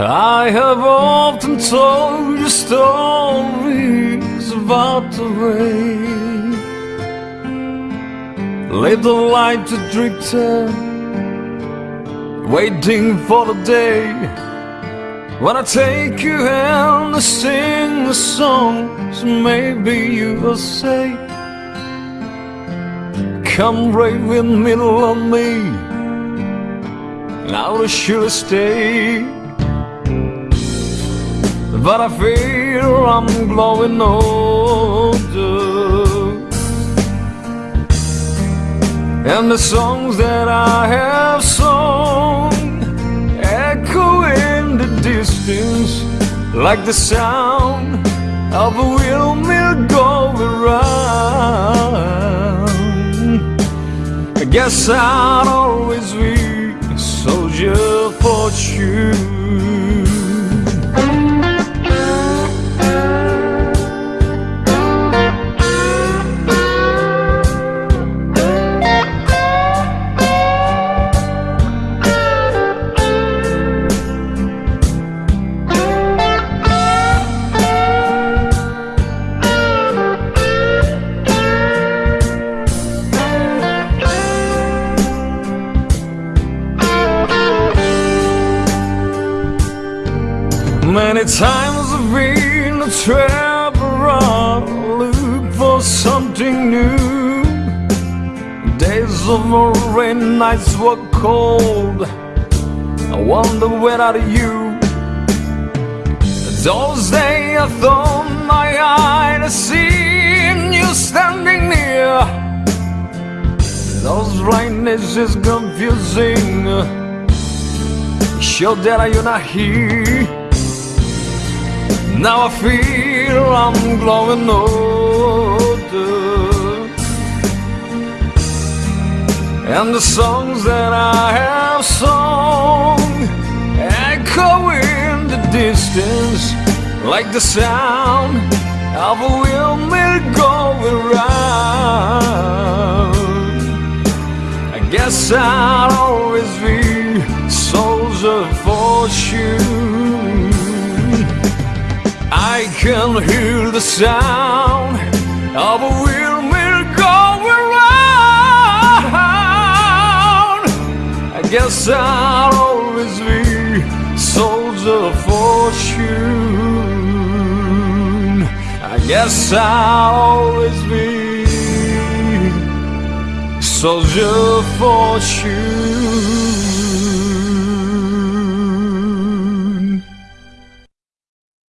I have often told you stories about the rain. Leave the light to drifter, waiting for the day when I take you and I sing the songs. Maybe you will say, Come right with me, love me, and I surely stay. But I feel I'm growing older. And the songs that I have sung Echo in the distance Like the sound of a windmill going round. I guess I'll always be a soldier for you Many times I've been a traveler, look for something new. Days of rain, nights were cold. I wonder where are you? Those days I thought my eyes seen you standing near. Those days is confusing. Sure that you're not here. Now I feel I'm growing older And the songs that I have sung Echo in the distance Like the sound of a windmill going round. I guess I'll always be soldier for fortune can hear the sound of a windmill going round. I guess I'll always be soldier of fortune. I guess I'll always be soldier of fortune.